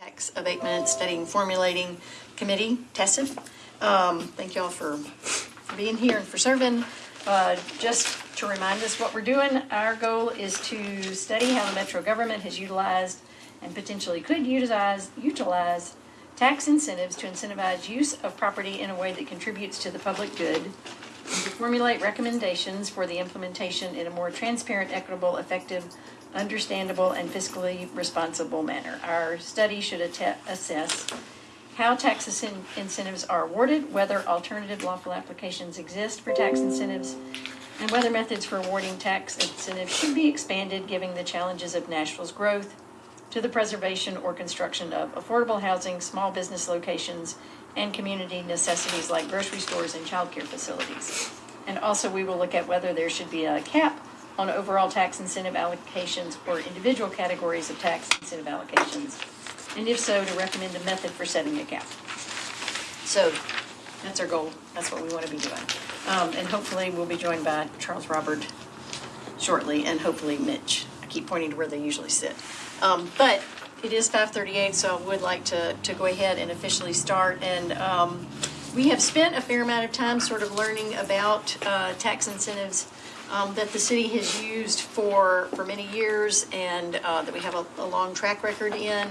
Tax Abatement Studying Formulating Committee, TESIF. Um, Thank y'all for for being here and for serving. Uh, Just to remind us what we're doing, our goal is to study how the metro government has utilized and potentially could utilize, utilize tax incentives to incentivize use of property in a way that contributes to the public good, and to formulate recommendations for the implementation in a more transparent, equitable, effective, understandable, and fiscally responsible manner. Our study should assess how tax incen- incentives are awarded, whether alternative lawful applications exist for tax incentives, and whether methods for awarding tax incentives should be expanded, given the challenges of Nashville's growth to the preservation or construction of affordable housing, small business locations, and community necessities like grocery stores and childcare facilities. And also, we will look at whether there should be a cap on overall tax incentive allocations or individual categories of tax incentive allocations, and if so, to recommend a method for setting a cap. So that's our goal. That's what we want to be doing. Um, and hopefully, we'll be joined by Charles Robert shortly, and hopefully Mitch. I keep pointing to where they usually sit. Um, but it is five thirty-eight, so I would like to, to go ahead and officially start. And, um, we have spent a fair amount of time sort of learning about, uh, tax incentives, um, that the city has used for, for many years and, uh, that we have a, a long track record in.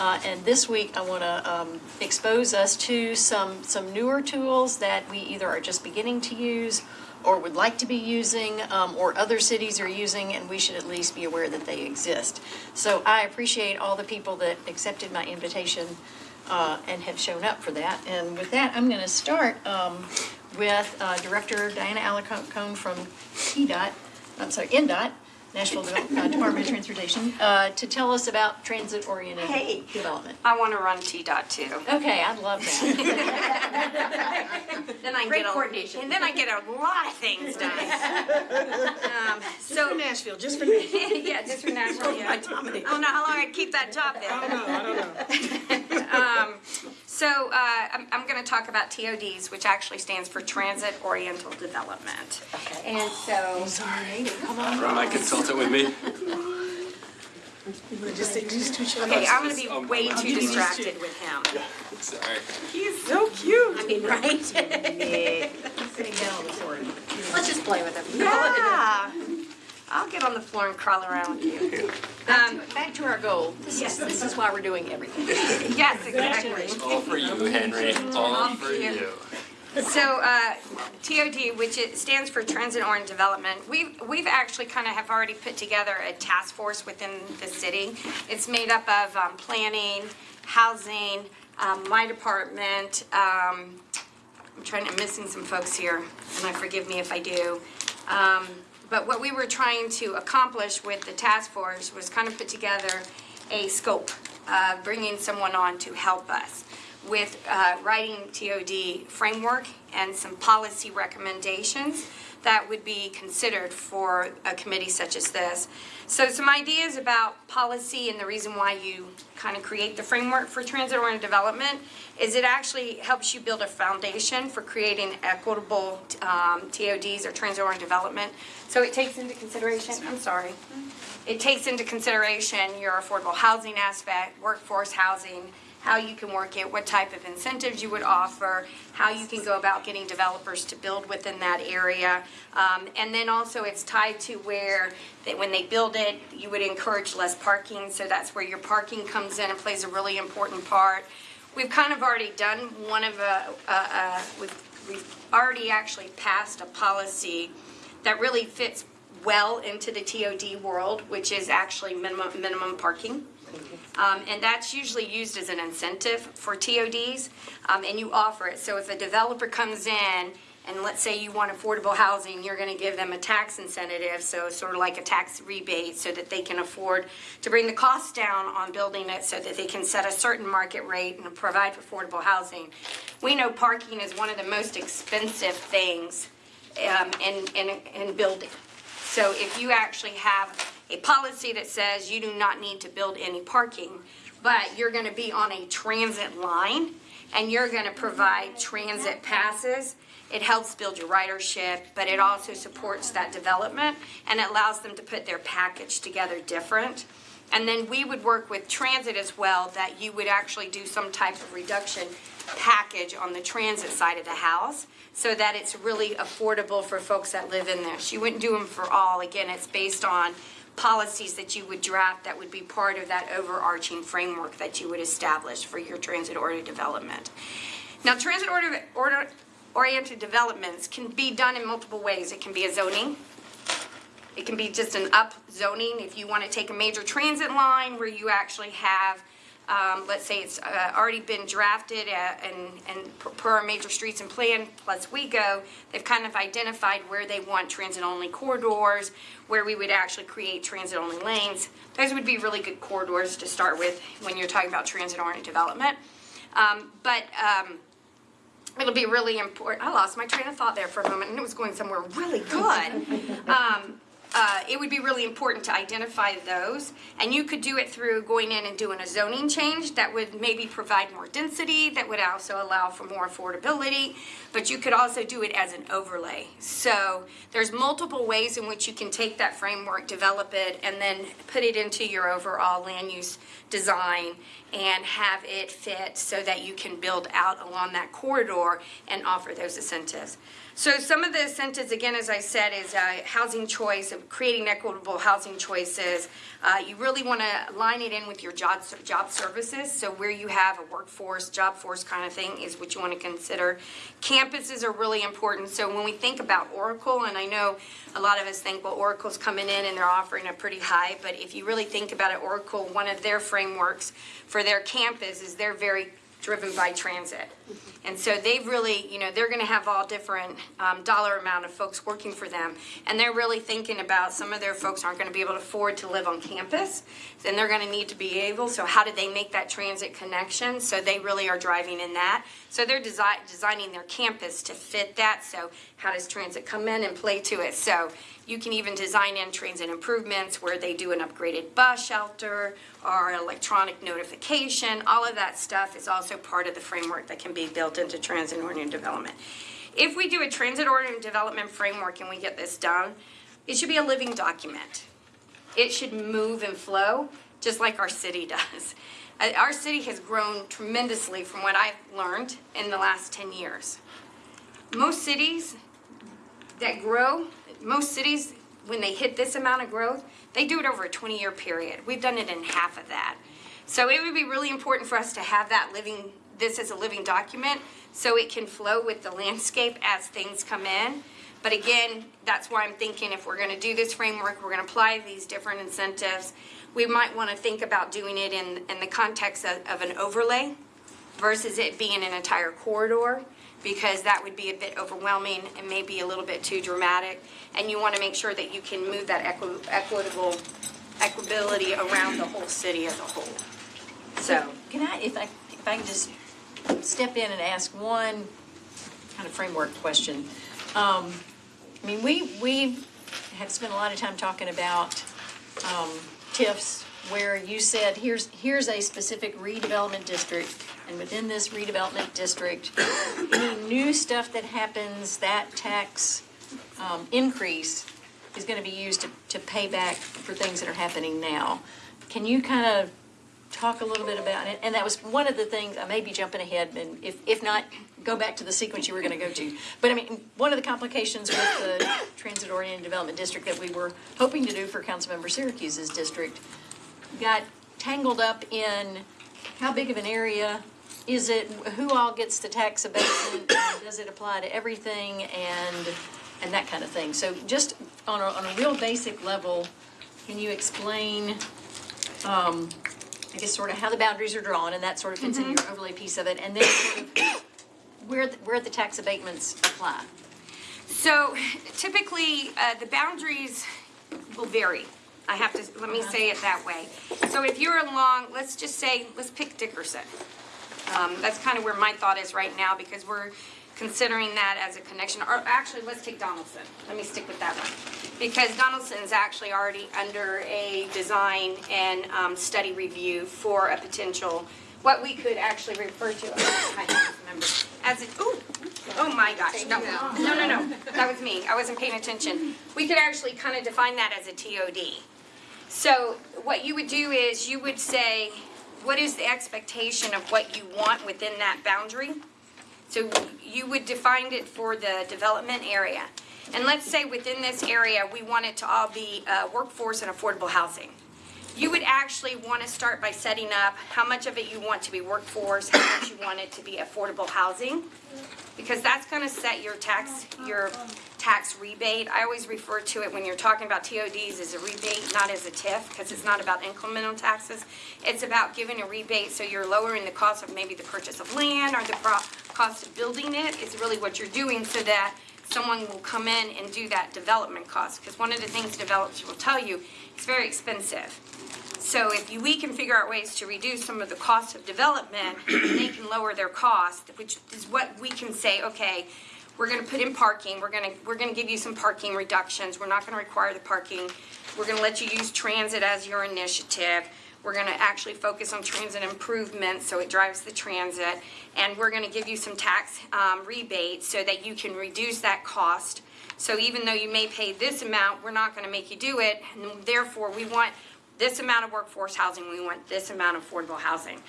Uh, and this week, I want to, um, expose us to some, some newer tools that we either are just beginning to use or would like to be using, um, or other cities are using, and we should at least be aware that they exist. So I appreciate all the people that accepted my invitation, uh, and have shown up for that. And with that, I'm gonna start, um, with, uh, Director Diana Alarcon from TDOT, I'm sorry, NDOT, Nashville Devel- uh, Department of Transportation, uh, to tell us about transit-oriented Hey. development. I want to run T dot two. Okay, I'd love that. Then I Great get a, coordination. And then I get a lot of things done. Um, So so, Nashville, just for me. yeah, just for Nashville, yeah. My. I don't know how long I keep that job I then. don't know, I don't know. Um, so, uh, I'm, I'm gonna talk about TODs, which actually stands for Transit Oriental Development. Okay. And so, I'm sorry. Come on. Run my consultant with me. You wanna just say, just two shots? okay, I'm gonna be Um, way too give you these distracted with him. Sorry. He's so cute. I mean, right? Sitting down on the floor. Let's just play with him. Yeah. I'll get on the floor and crawl around with you. Um, Back to our goal. This is, this is why we're doing everything. yes, exactly. All for you, Henry. All for you. So, uh, TOD, which it stands for Transit Oriented Development, we've, we've actually kind of have already put together a task force within the city. It's made up of, um, planning, housing, um, my department, um, I'm trying, I'm missing some folks here, and I forgive me if I do. But what we were trying to accomplish with the task force was kind of put together a scope, uh, bringing someone on to help us with, uh, writing TOD framework and some policy recommendations that would be considered for a committee such as this. So some ideas about policy and the reason why you kind of create the framework for transit-oriented development is it actually helps you build a foundation for creating equitable um, TODs or transit-oriented development. So it takes into consideration, I'm sorry, it takes into consideration your affordable housing aspect, workforce housing, how you can work it, what type of incentives you would offer, how you can go about getting developers to build within that area. Um, and then also it's tied to where that when they build it, you would encourage less parking, so that's where your parking comes in and plays a really important part. We've kind of already done one of a, uh, uh, we've, we've already actually passed a policy that really fits well into the TOD world, which is actually minimum, minimum parking. Um, and that's usually used as an incentive for TODs, um, and you offer it. So if a developer comes in, and let's say you want affordable housing, you're gonna give them a tax incentive, so sort of like a tax rebate, so that they can afford to bring the cost down on building it, so that they can set a certain market rate and provide affordable housing. We know parking is one of the most expensive things, um, in, in, in building. So if you actually have a policy that says you do not need to build any parking, but you're gonna be on a transit line, and you're gonna provide transit passes, it helps build your ridership, but it also supports that development, and it allows them to put their package together different. And then we would work with transit as well, that you would actually do some type of reduction package on the transit side of the house so that it's really affordable for folks that live in there. You wouldn't do them for all. Again, it's based on policies that you would draft that would be part of that overarching framework that you would establish for your transit order development. Now, transit order, order, oriented developments can be done in multiple ways. It can be a zoning, it can be just an up zoning if you want to take a major transit line where you actually have, um, let's say it's uh, already been drafted uh, and, and per- major streets and plan plus WeGo, they've kind of identified where they want transit-only corridors, where we would actually create transit-only lanes. Those would be really good corridors to start with when you're talking about transit-oriented development. Um, But um, it'll be really important. I lost my train of thought there for a moment, and it was going somewhere really good. Um, uh, it would be really important to identify those, and you could do it through going in and doing a zoning change that would maybe provide more density, that would also allow for more affordability, but you could also do it as an overlay. So there's multiple ways in which you can take that framework, develop it, and then put it into your overall land use design and have it fit so that you can build out along that corridor and offer those incentives. So some of the incentives, again, as I said, is uh, housing choice, of creating equitable housing choices. Uh, You really want to line it in with your job, job services, so where you have a workforce, job force kind of thing is what you want to consider. Campuses are really important, so when we think about Oracle, and I know a lot of us think, well, Oracle's coming in and they're offering a pretty high, but if you really think about it, Oracle, one of their frameworks for their campus is they're very driven by transit. And so they've really, you know, they're gonna have all different um, dollar amount of folks working for them. And they're really thinking about, some of their folks aren't gonna be able to afford to live on campus. Then they're gonna need to be able, so how do they make that transit connection? So they really are driving in that. So they're desi- designing their campus to fit that, so how does transit come in and play to it? So you can even design in transit improvements where they do an upgraded bus shelter or electronic notification. All of that stuff is also part of the framework that can be built into transit oriented development. If we do a transit oriented development framework and we get this done, it should be a living document. It should move and flow, just like our city does. Uh, Our city has grown tremendously from what I've learned in the last 10 years. Most cities that grow, most cities, when they hit this amount of growth, they do it over a 20-year period. We've done it in half of that. So it would be really important for us to have that living, this is a living document, so it can flow with the landscape as things come in. But again, that's why I'm thinking if we're gonna do this framework, we're gonna apply these different incentives, we might wanna think about doing it in, in the context of, of an overlay versus it being an entire corridor, because that would be a bit overwhelming and maybe a little bit too dramatic. And you want to make sure that you can move that equi- equitable, equability around the whole city as a whole. So, Can I, if I, if I can just step in and ask one kind of framework question? Um, I mean, we, we have spent a lot of time talking about, um, TIFs, where you said, here's, here's a specific redevelopment district, and within this redevelopment district, any new stuff that happens, that tax, um, increase is gonna be used to, to pay back for things that are happening now. Can you kind of talk a little bit about it? And that was one of the things, I may be jumping ahead, and if, if not, go back to the sequence you were gonna go to. But I mean, one of the complications with the transit-oriented development district that we were hoping to do for Councilmember Syracuse's district got tangled up in how big of an area is it, who all gets the tax abatement, does it apply to everything, and, and that kind of thing. So just on a, on a real basic level, can you explain, um, Guess sort of how the boundaries are drawn, and that sort of fits into your overlay piece of it, and then sort of where, the- where the tax abatements apply? so typically, uh, the boundaries will vary. I have to, let me say it that way. So if you're along, let's just say, let's pick Dickerson. Um, that's kind of where my thought is right now, because we're considering that as a connection, or actually, let's take Donelson. Let me stick with that one. Because Donelson is actually already under a design and, um, study review for a potential, what we could actually refer to, I can't remember, as it, ooh, oh my gosh, no, no, no, no, that was me, I wasn't paying attention. We could actually kind of define that as a TOD. So what you would do is you would say, what is the expectation of what you want within that boundary? So you would define it for the development area. And let's say within this area, we want it to all be uh, workforce and affordable housing. You would actually want to start by setting up how much of it you want to be workforce, how much you want it to be affordable housing. Because that's going to set your tax, your tax rebate. I always refer to it when you're talking about TODs as a rebate, not as a TIF, because it's not about incremental taxes. It's about giving a rebate, so you're lowering the cost of maybe the purchase of land or the cost of building it. It's really what you're doing so that someone will come in and do that development cost. Because one of the things developers will tell you, it's very expensive. So if you- we can figure out ways to reduce some of the cost of development, they can lower their cost, which is what we can say, okay, we're gonna put in parking, we're gonna, we're gonna give you some parking reductions, we're not gonna require the parking, we're gonna let you use transit as your initiative, we're gonna actually focus on transit improvements, so it drives the transit, and we're gonna give you some tax um, rebates so that you can reduce that cost. So even though you may pay this amount, we're not gonna make you do it, and therefore, we want this amount of workforce housing, we want this amount of affordable housing.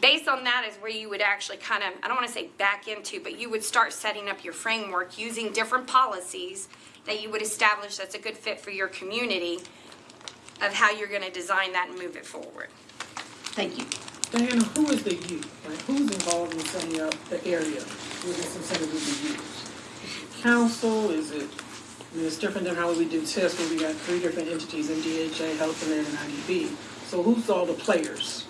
Based on that is where you would actually kind of, I don't want to say back into, but you would start setting up your framework using different policies that you would establish that's a good fit for your community of how you're going to design that and move it forward. Thank you. Diana, who is the you? Like, who's involved in setting up the area where this incentive will be used? Council, is it, I mean, it's different than how we do tests where we got three different entities, MDHA, Health and Ed, and IDB. So who's all the players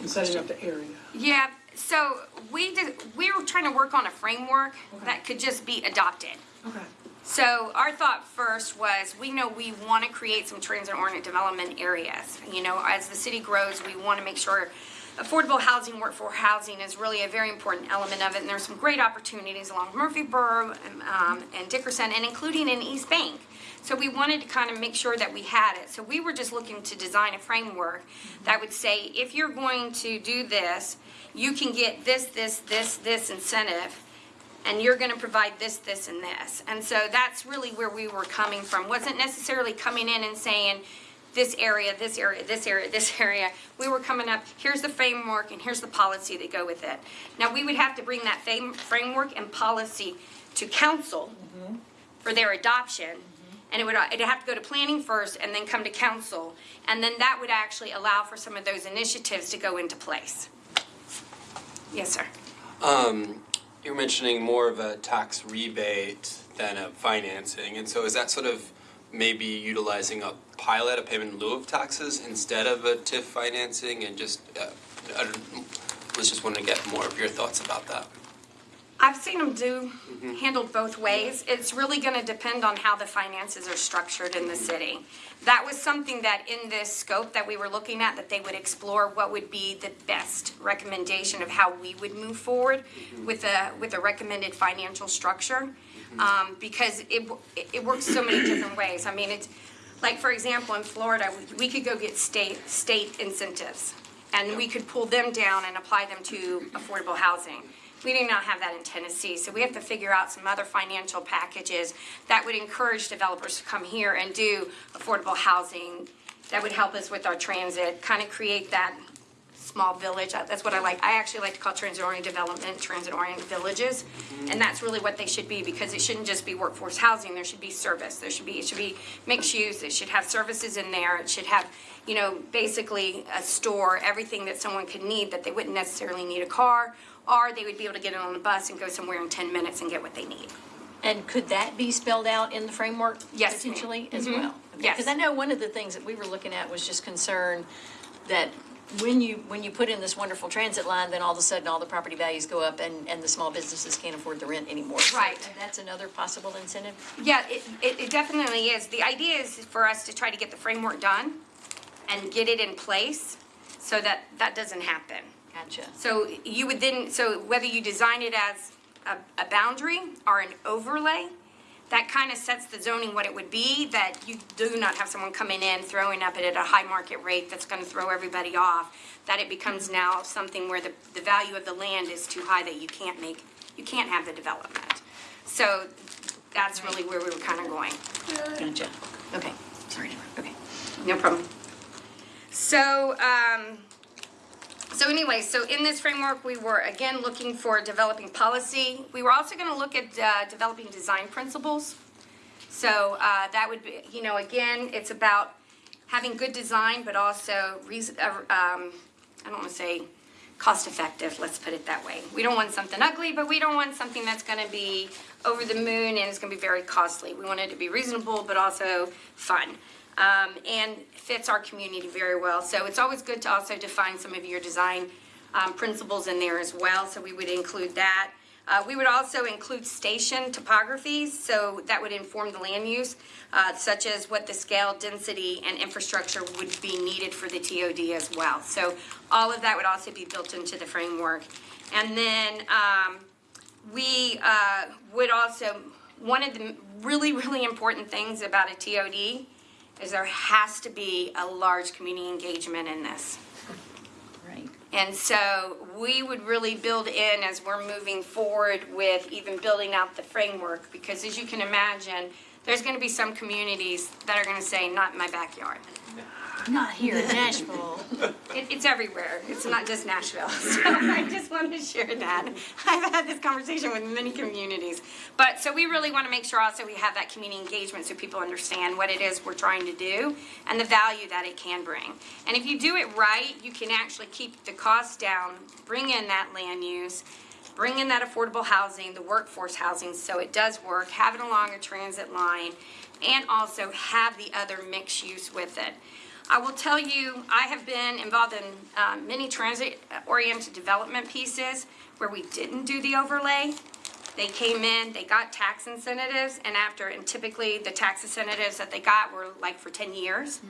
in setting up the area? Yeah, so we did, we were trying to work on a framework that could just be adopted. Okay. So our thought first was, we know we want to create some transit-oriented development areas. You know, as the city grows, we want to make sure affordable housing, workforce housing is really a very important element of it. And there's some great opportunities along Murfreesboro um, and Dickerson, and including in East Bank. So we wanted to kind of make sure that we had it. So we were just looking to design a framework that would say, if you're going to do this, you can get this, this, this, this incentive and you're gonna provide this, this, and this. And so that's really where we were coming from. Wasn't necessarily coming in and saying, this area, this area, this area, this area. We were coming up, here's the framework and here's the policy that go with it. Now, we would have to bring that fam- framework and policy to council for their adoption. And it would, it'd have to go to planning first and then come to council. And then that would actually allow for some of those initiatives to go into place. Yes, sir. Um, you were mentioning more of a tax rebate than a financing, and so is that sort of maybe utilizing a pilot, a payment in lieu of taxes instead of a TIF financing and just, uh, I was just wanting to get more of your thoughts about that. I've seen them do, mm-hmm. handled both ways. It's really gonna depend on how the finances are structured in the mm-hmm. city. That was something that in this scope that we were looking at, that they would explore what would be the best recommendation of how we would move forward mm-hmm. with a, with a recommended financial structure. Um, because it, it- it works so many different ways. I mean, it's, like, for example, in Florida, we- we could go get state, state incentives. And we could pull them down and apply them to affordable housing. We do not have that in Tennessee, so we have to figure out some other financial packages that would encourage developers to come here and do affordable housing. That would help us with our transit, kind of create that small village. Uh, That's what I like. I actually like to call transit-oriented development, transit-oriented villages. And that's really what they should be, because it shouldn't just be workforce housing. There should be service. There should be, it should be mixed use. It should have services in there. It should have, you know, basically a store, everything that someone could need, that they wouldn't necessarily need a car, or they would be able to get it on a bus and go somewhere in ten minutes and get what they need. And could that be spelled out in the framework? Yes. Potentially as Mhm. well? Yes. Because I know one of the things that we were looking at was just concern that when you, when you put in this wonderful transit line, then all of a sudden all the property values go up and, and the small businesses can't afford the rent anymore. So Right. That's another possible incentive? Yeah, it, it, it definitely is. The idea is for us to try to get the framework done and get it in place so that that doesn't happen. Gotcha. So you would then, so whether you design it as a, a boundary or an overlay, that kind of sets the zoning what it would be, that you do not have someone coming in, throwing up it at a high market rate that's gonna throw everybody off, that it becomes now something where the, the value of the land is too high that you can't make, you can't have the development. So that's really where we were kind of going. Gotcha. Okay, sorry, okay. No problem. So, um, so anyway, so in this framework, we were again looking for developing policy. We were also gonna look at, uh, developing design principles. So, uh, that would be, you know, again, it's about having good design, but also reason, uh, um, I don't wanna say cost effective, let's put it that way. We don't want something ugly, but we don't want something that's gonna be over the moon and it's gonna be very costly. We want it to be reasonable, but also fun. Um, and fits our community very well. So it's always good to also define some of your design, um, principles in there as well, so we would include that. Uh, we would also include station topographies, so that would inform the land use, uh, such as what the scale, density, and infrastructure would be needed for the TOD as well. So all of that would also be built into the framework. And then, um, we, uh, would also, one of the really, really important things about a TOD is there has to be a large community engagement in this. Right. And so we would really build in as we're moving forward with even building out the framework, because as you can imagine, there's gonna be some communities that are gonna say, not in my backyard. Not here in Nashville. It, it's everywhere, it's not just Nashville, so I just want to share that. I've had this conversation with many communities. But, so we really wanna make sure also we have that community engagement so people understand what it is we're trying to do and the value that it can bring. And if you do it right, you can actually keep the costs down, bring in that land use, bring in that affordable housing, the workforce housing, so it does work, have it along a transit line, and also have the other mixed use with it. I will tell you, I have been involved in um, many transit-oriented development pieces where we didn't do the overlay. They came in, they got tax incentives, and after, and typically the tax incentives that they got were like for 10 years.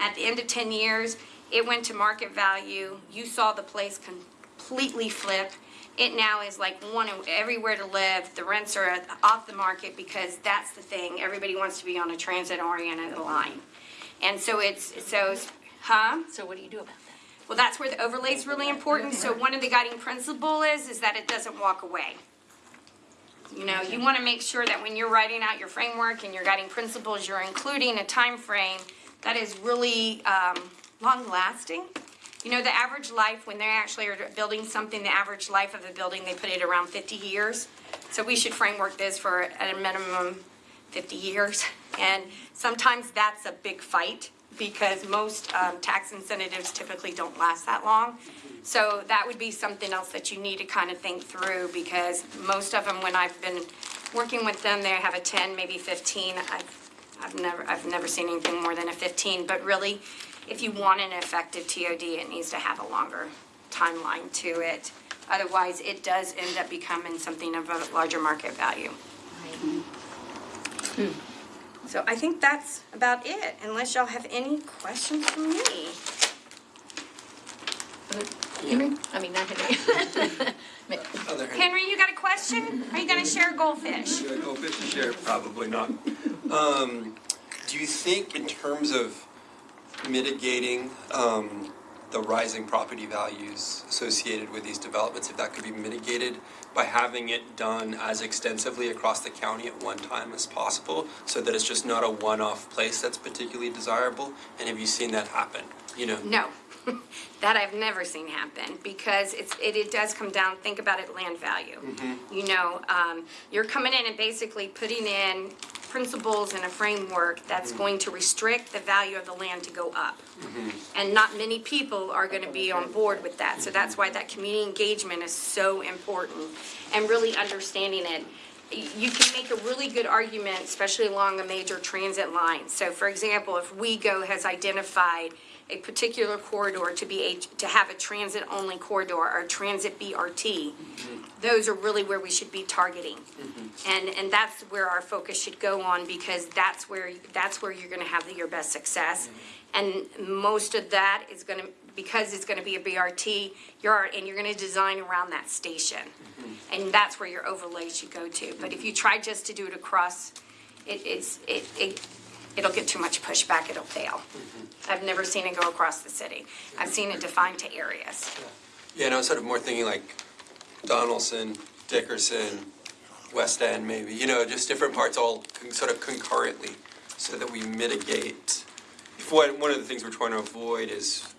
At the end of 10 years, it went to market value. You saw the place completely flip. It now is like one everywhere to live. The rents are off the market because that's the thing. Everybody wants to be on a transit-oriented line. And so it's, so, huh? So what do you do about that? Well, that's where the overlay is really important. So one of the guiding principle is, is that it doesn't walk away. You know, you want to make sure that when you're writing out your framework and your guiding principles, you're including a time frame that is really um, long-lasting. You know, the average life, when they actually are building something, the average life of a building, they put it around 50 years. So we should framework this for at a minimum 50 years. And sometimes that's a big fight because most um, tax incentives typically don't last that long. So that would be something else that you need to kind of think through because most of them, when I've been working with them, they have a 10, maybe 15. I've, I've never, I've never seen anything more than a 15. But really, if you want an effective TOD, it needs to have a longer timeline to it. Otherwise, it does end up becoming something of a larger market value. So I think that's about it, unless y'all have any questions for me. Henry? I mean, not Henry. Other. Henry, you got a question? Are you gonna share goldfish? Should I go fish and share? Probably not. Um, do you think in terms of mitigating, um, the rising property values associated with these developments, if that could be mitigated by having it done as extensively across the county at one time as possible, so that it's just not a one-off place that's particularly desirable? And have you seen that happen? You know? No, that I've never seen happen, because it's, it, it does come down, think about it, land value. You know, um, you're coming in and basically putting in principles and a framework that's mm-hmm. going to restrict the value of the land to go up. Mm-hmm. And not many people are gonna be on board with that, so that's why that community engagement is so important, and really understanding it. You can make a really good argument, especially along a major transit line. So for example, if WeGo has identified a particular corridor to be a, to have a transit-only corridor or transit BRT, mm-hmm. those are really where we should be targeting. Mm-hmm. And, and that's where our focus should go on, because that's where, that's where you're gonna have your best success. Mm-hmm. And most of that is gonna, because it's gonna be a BRT, you're, and you're gonna design around that station. And that's where your overlay should go to. But if you try just to do it across, it, it's, it, it, it'll get too much pushback, it'll fail. Mm-hmm. I've never seen it go across the city. I've seen it defined to areas. Yeah, and I was sort of more thinking like Donelson, Dickerson, West End maybe, you know, just different parts all con- sort of concurrently so that we mitigate. If One, one of the things we're trying to avoid is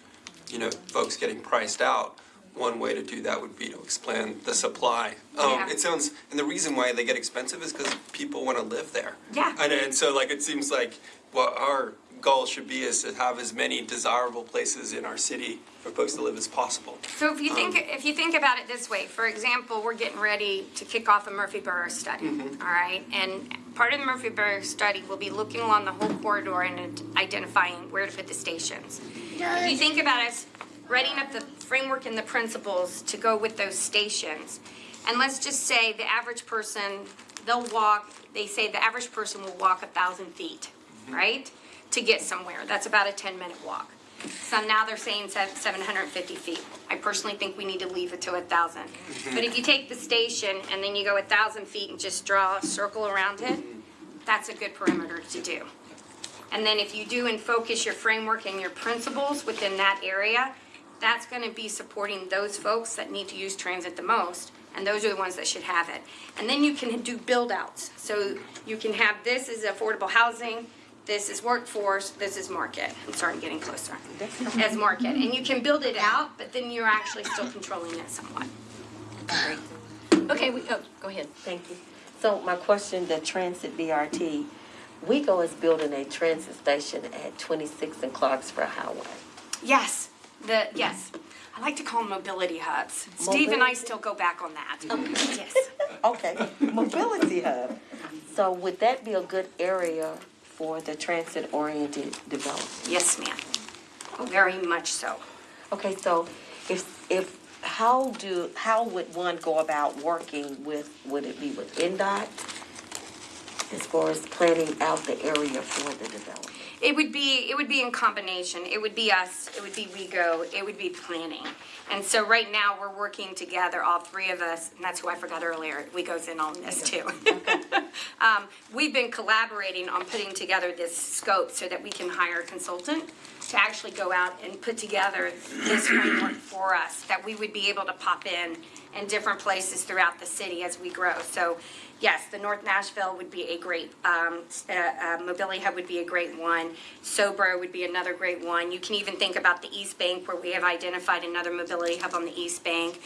you know, folks getting priced out, one way to do that would be to expand the supply. Um, Yeah. it sounds, and the reason why they get expensive is because people want to live there. Yeah. And, and so like, it seems like what our goal should be is to have as many desirable places in our city for folks to live as possible. So if you think, if you think about it this way, for example, we're getting ready to kick off a Murfreesboro study, all right? And part of the Murfreesboro study will be looking along the whole corridor and identifying where to put the stations. If you think about us writing up the framework and the principles to go with those stations, and let's just say the average person, they'll walk, they say the average person will walk a thousand feet, mm-hmm. right? To get somewhere, that's about a ten-minute walk. So now they're saying seven hundred and fifty feet. I personally think we need to leave it to a thousand. Mm-hmm. But if you take the station and then you go a thousand feet and just draw a circle around it, mm-hmm. that's a good perimeter to do. And then if you do and focus your framework and your principles within that area, that's gonna be supporting those folks that need to use transit the most, and those are the ones that should have it. And then you can do build-outs, so you can have, this is affordable housing, this is workforce, this is market, I'm sorry, I'm getting closer, as market, and you can build it out, but then you're actually still controlling it somewhat. Okay, we, oh, go ahead. Thank you. So my question, the transit BRT, WeGo is building a transit station at twenty-six and Clarksville Highway. Yes, the, yes, I like to call them mobility hubs. Steve and I still go back on that. Yes. Okay, mobility hub. So would that be a good area for the transit-oriented development? Yes, ma'am. Oh, very much so. Okay, so if, if, how do, how would one go about working with, would it be with NDOT? As far as planning out the area for the development? It would be, it would be in combination. It would be us, it would be WeGo, it would be planning. And so right now, we're working together, all three of us, and that's who I forgot earlier, We WeGo's in on this too. Um, we've been collaborating on putting together this scope so that we can hire a consultant to actually go out and put together this framework for us, that we would be able to pop in in different places throughout the city as we grow. So, yes, the North Nashville would be a great, um, uh, uh, Mobility Hub would be a great one. Sobro would be another great one. You can even think about the East Bank where we have identified another mobility hub on the East Bank.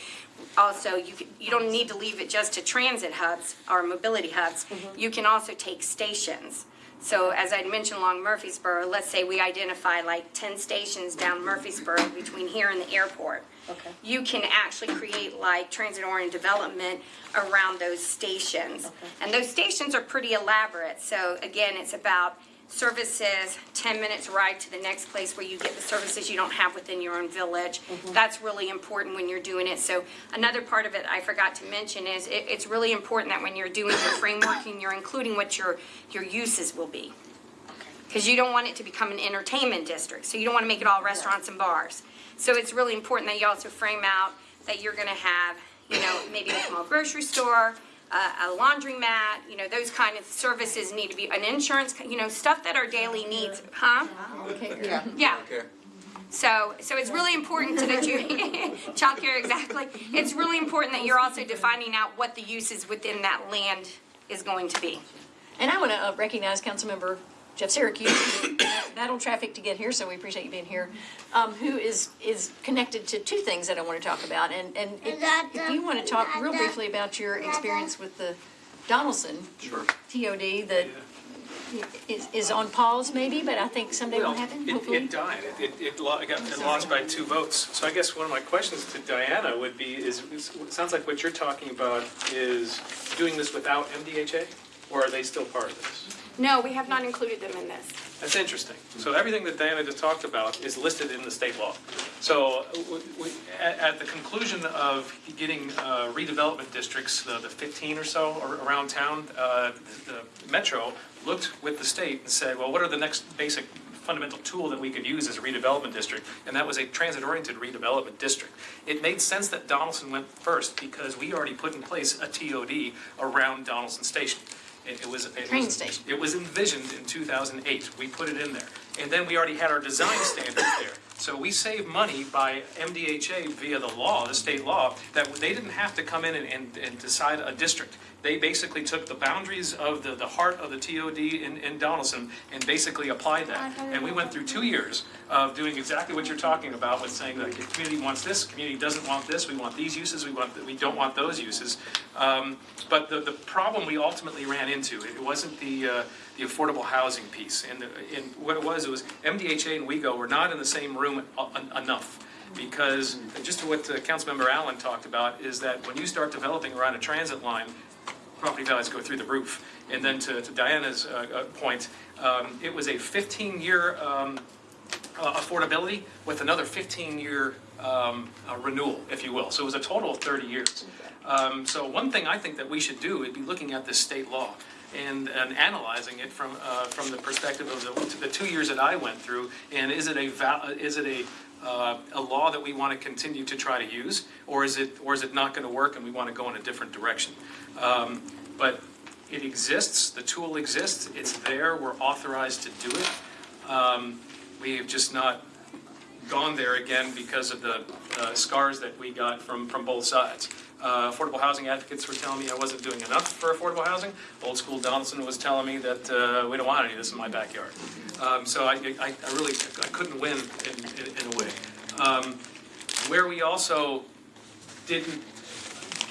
Also, you, could- you don't need to leave it just to transit hubs or mobility hubs. You can also take stations. So as I mentioned along Murfreesboro, let's say we identify like ten stations down Murfreesboro between here and the airport. Okay. You can actually create like transit-oriented development around those stations. And those stations are pretty elaborate, so again, it's about services, ten minutes ride to the next place where you get the services you don't have within your own village. Mm-hmm. That's really important when you're doing it. So another part of it I forgot to mention is it, it's really important that when you're doing your framework and you're including what your, your uses will be. Because you don't want it to become an entertainment district, so you don't want to make it all restaurants and bars. So it's really important that you also frame out that you're gonna have, you know, maybe a small grocery store, a, a laundromat, you know, those kind of services need to be, an insurance, you know, stuff that our daily needs, huh? Okay, Yeah. Okay. So, so it's really important to that you, childcare, exactly. It's really important that you're also defining out what the uses within that land is going to be. And I want to uh, recognize Councilmember Jeff Syracuse, who battled traffic to get here, so we appreciate you being here, um, who is, is connected to two things that I want to talk about. And, and if, if you want to talk real briefly about your experience with the Donelson Sure. TOD that is, is on pause maybe, but I think someday will happen, it, hopefully. it died. It, it, it lo- it got, it lost by two votes. So I guess one of my questions to Diana would be, is, is, it sounds like what you're talking about is doing this without MDHA? Or are they still part of this? No, we have not included them in this. That's interesting. So everything that Diana just talked about is listed in the state law. So w- w- at, at the conclusion of getting uh, redevelopment districts, the the 15 or so ar- around town, uh, the metro looked with the state and said, well, what are the next basic fundamental tool that we could use as a redevelopment district? And that was a transit-oriented redevelopment district. It made sense that Donelson went first because we already put in place a TOD around Donelson Station. It it was. it Train was- station. it was envisioned in 2008. We put it in there. And then we already had our design standards there. So we save money by MDHA via the law, the state law, that they didn't have to come in and, and, and decide a district. They basically took the boundaries of the, the heart of the TOD in, in Donelson and basically applied that. And we went through two years of doing exactly what you're talking about with saying that the community wants this, community doesn't want this, we want these uses, we want, we don't want those uses. Um, but the, the problem we ultimately ran into, it wasn't the, uh, the affordable housing piece. And, the- and what it was, it was MDHA and WEGO were not in the same room en- enough. Because, just to what uh, Councilmember Allen talked about, is that when you start developing around a transit line, property values go through the roof. And then to to Diana's uh, uh, point, um, it was a 15-year um, uh, affordability with another 15-year um, uh, renewal, if you will. So it was a total of 30 years. Um, So one thing I think that we should do would be looking at this state law and, and analyzing it from, uh, from the perspective of the, the two years that I went through. And is it a, is it a, uh, a law that we want to continue to try to use? Or is it, or is it not going to work and we want to go in a different direction? Um, But it exists, the tool exists, it's there, we're authorized to do it. Um, We have just not gone there again because of the uh, scars that we got from, from both sides. Uh, Affordable housing advocates were telling me I wasn't doing enough for affordable housing. Old school Donelson was telling me that uh, we don't want any of this in my backyard. Um, So I, I I really, I couldn't win in, in in a way. Um, Where we also didn't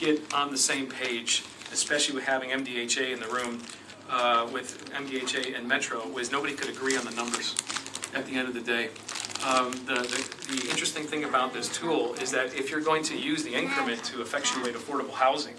get on the same page, especially with having MDHA in the room, uh, with MDHA and Metro, was nobody could agree on the numbers at the end of the day. Um, The, the, the interesting thing about this tool is that if you're going to use the increment to effectuate affordable housing,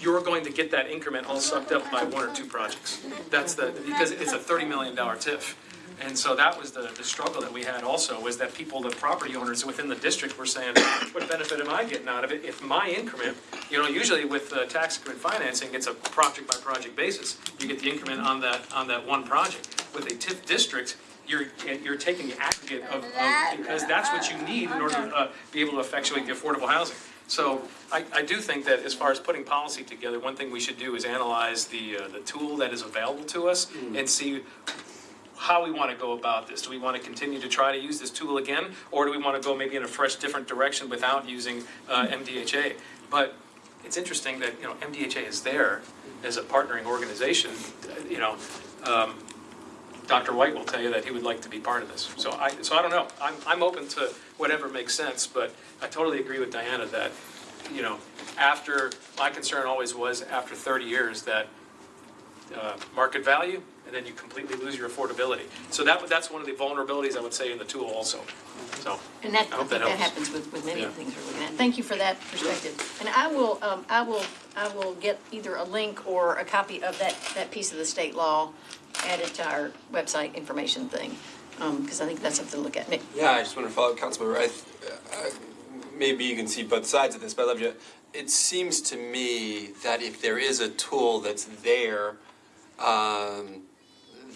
you're going to get that increment all sucked up by one or two projects. That's the, because it's a thirty million dollar TIF. And so that was the, the struggle that we had also, was that people, the property owners within the district were saying, what benefit am I getting out of it if my increment, you know, usually with uh, tax increment financing, it's a project by project basis. You get the increment on that, on that one project. With a TIF district, you're, you're taking the aggregate of, of, because that's what you need in order to uh, be able to effectuate the affordable housing. So I, I do think that as far as putting policy together, one thing we should do is analyze the, uh, the tool that is available to us and see how we want to go about this. Do we want to continue to try to use this tool again? Or do we want to go maybe in a fresh, different direction without using uh, MDHA? But it's interesting that, you know, MDHA is there as a partnering organization, you know. um, Dr. White will tell you that he would like to be part of this. So I, so I don't know. I'm, I'm open to whatever makes sense, but I totally agree with Diana that, you know, after, my concern always was after 30 years that uh, market value, and then you completely lose your affordability. So that, that's one of the vulnerabilities I would say in the tool also, so. And that, I I hope think that that happens with, with many of the Yeah. things we're looking at. Thank you for that perspective. And I will, um, I will, I will get either a link or a copy of that, that piece of the state law added to our website information thing, um, because I think that's something to look at. Nick? Yeah, I just want to follow up, Councilmember. I, uh, maybe you can see both sides of this, but I love you. It seems to me that if there is a tool that's there, um,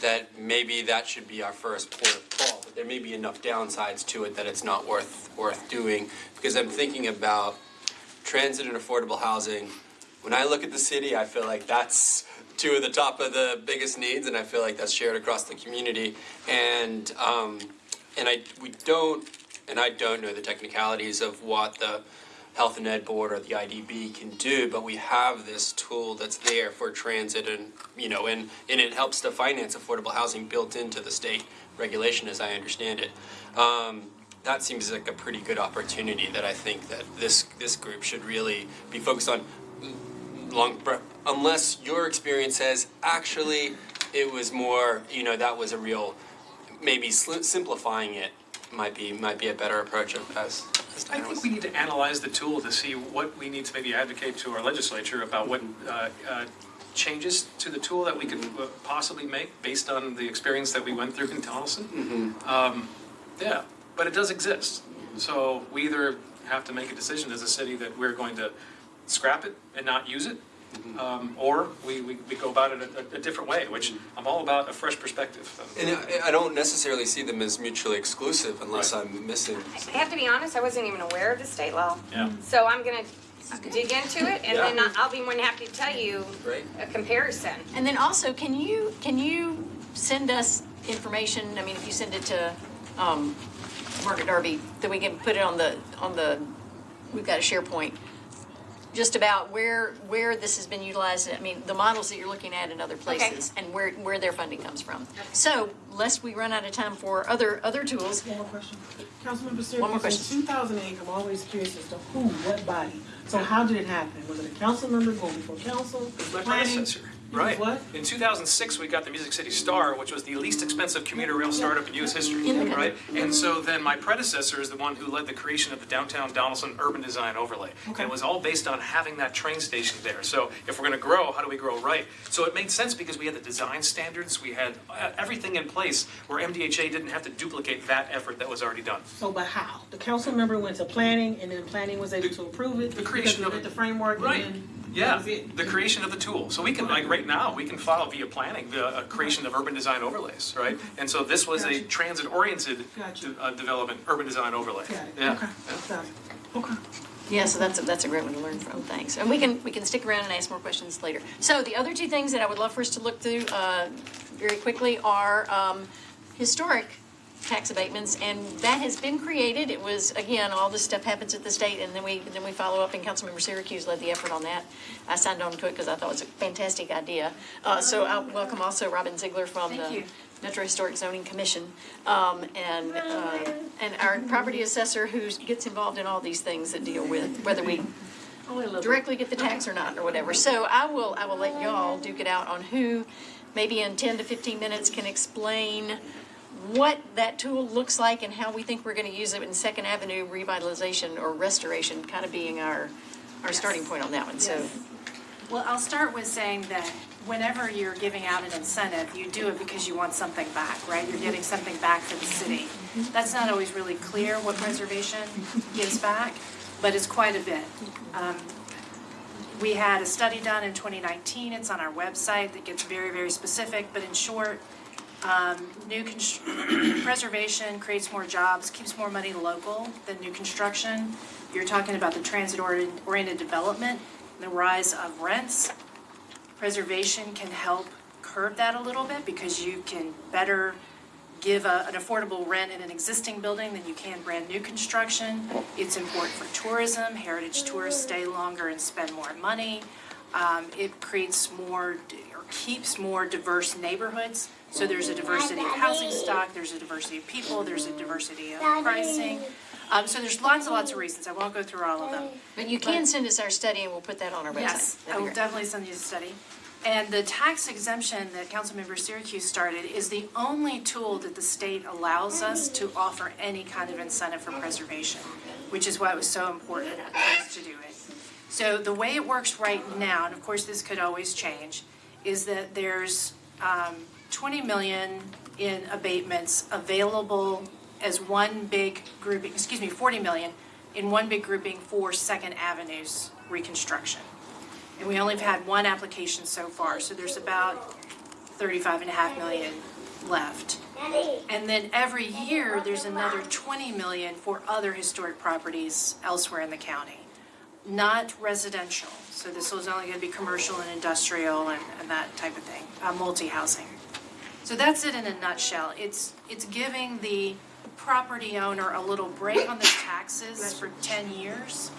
that maybe that should be our first port of call. But there may be enough downsides to it that it's not worth worth doing. Because I'm thinking about transit and affordable housing. When I look at the city, I feel like that's two of the top of the biggest needs, and I feel like that's shared across the community. And um, and I we don't and I don't know the technicalities of what the health and ed board or the IDB can do, but we have this tool that's there for transit and you know and and it helps to finance affordable housing built into the state regulation as I understand it. Um, that seems like a pretty good opportunity that I think that this this group should really be focused on long unless your experience says actually it was more you know that was a real maybe simplifying it might be might be a better approach of as, as I think we need to analyze the tool to see what we need to maybe advocate to our legislature about what uh, uh, changes to the tool that we could uh, possibly make based on the experience that we went through in Tennessee. Um, Yeah, but it does exist. So we either have to make a decision as a city that we're going to scrap it and not use it, um, or we, we, we go about it a, a different way, which I'm all about a fresh perspective. and I, I don't necessarily see them as mutually exclusive unless I'm missing I have to be honest, I wasn't even aware of the state law. Yeah. So I'm gonna dig into it and then I'll be more than happy to tell you Great. a comparison. And then also, can you, can you send us information, I mean, if you send it to um, Margaret Darby, that we can put it on the, on the, we've got a SharePoint, just about where, where this has been utilized, I mean, the models that you're looking at in other places, and where, where their funding comes from. So, lest we run out of time for other, other tools, One more question. Councilmember One more question. in two thousand eight, I'm always curious as to who, what body? So how did it happen? Was it a council member going before council? My planning? predecessor, You was right. What? In 2006, we got the Music City Star, which was the least expensive commuter rail startup in US history, In right? And so then my predecessor is the one who led the creation of the downtown Donelson urban design overlay. And it was all based on having that train station there. So if we're gonna grow, how do we grow right? So it made sense because we had the design standards, we had uh, everything in place where MDHA didn't have to duplicate that effort that was already done. So, but how? The council member went to planning and then planning was able to approve it? The creation of it. the framework and Right. Yeah, the creation of the tool. So we can, like, right now, we can file via planning, the uh, creation of urban design overlays, right? And so this was a Gotcha. transit-oriented Gotcha. de- uh, development, urban design overlay. Got it, Yeah. okay, got it, okay. Yeah, so that's, a- that's a great one to learn from, thanks. And we can, we can stick around and ask more questions later. So the other two things that I would love for us to look through uh, very quickly are um, historic tax abatements, and that has been created. It was, again, all this stuff happens at the state, and then we, then we follow up, and Councilmember Syracuse led the effort on that. I signed on to it because I thought it was a fantastic idea. Uh, So I welcome also Robin Zeigler from Thank the you. Metro Historic Zoning Commission, um, and, uh, and our property assessor who gets involved in all these things that deal with, whether we directly get the tax or not, or whatever. So I will, I will let y'all duke it out on who, maybe in ten to fifteen minutes, can explain what that tool looks like and how we think we're gonna use it in Second Avenue revitalization or restoration, kind of being our, our starting point on that one, so. Well, I'll start with saying that whenever you're giving out an incentive, you do it because you want something back, right? You're getting something back for the city. That's not always really clear what preservation gives back, but it's quite a bit. Um, We had a study done in 2019, it's on our website, that gets very, very specific, but in short, um, new preservation creates more jobs, keeps more money local than new construction. You're talking about the transit-oriented development, and the rise of rents. Preservation can help curb that a little bit because you can better give a, an affordable rent in an existing building than you can brand new construction. It's important for tourism, heritage tourists stay longer and spend more money. Um, it creates more, or keeps more diverse neighborhoods. So there's a diversity of housing stock, there's a diversity of people, there's a diversity of pricing. Um, so there's lots and lots of reasons, I won't go through all of them. But you can send us our study and we'll put that on our website. Yes, That'd I will definitely send you the study. And the tax exemption that Councilmember Syracuse started is the only tool that the state allows us to offer any kind of incentive for preservation, which is why it was so important for us to do it. So the way it works right now, and of course this could always change, is that there's um, 20 million in abatements available as one big grouping, excuse me, 40 million in one big grouping for Second Avenue's reconstruction. And we only have had one application so far, so there's about 35 and a half million left. And then every year, there's another 20 million for other historic properties elsewhere in the county. Not residential, so this was only gonna be commercial and industrial and, and that type of thing, uh, multi-housing. So that's it in a nutshell. It's, it's giving the property owner a little break on their taxes for 10 years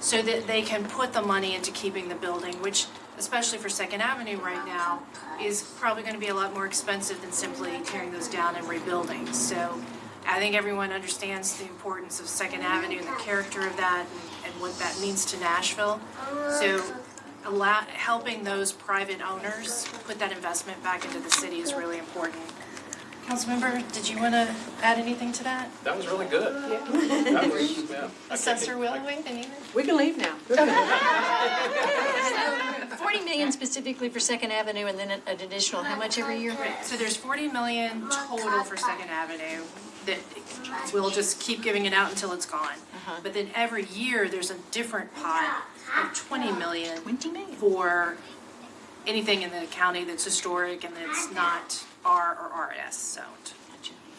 so that they can put the money into keeping the building, which, especially for Second Avenue right now, is probably gonna be a lot more expensive than simply tearing those down and rebuilding. So I think everyone understands the importance of Second Avenue and the character of that and, and what that means to Nashville. So allow, helping those private owners put that investment back into the city is really important. Councilmember, did you wanna add anything to that? That was really good. That was, yeah. Assessor Wilhoite, anything? We can leave now. Forty million specifically for Second Avenue and then an an additional, how much every year? So there's forty million total for Second Avenue that we'll just keep giving it out until it's gone. Uh-huh. But then every year, there's a different pot of twenty million for anything in the county that's historic and that's not R or RS zoned.